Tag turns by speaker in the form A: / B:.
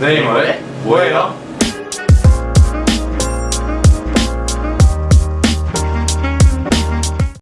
A: 네이머의 뭐예요?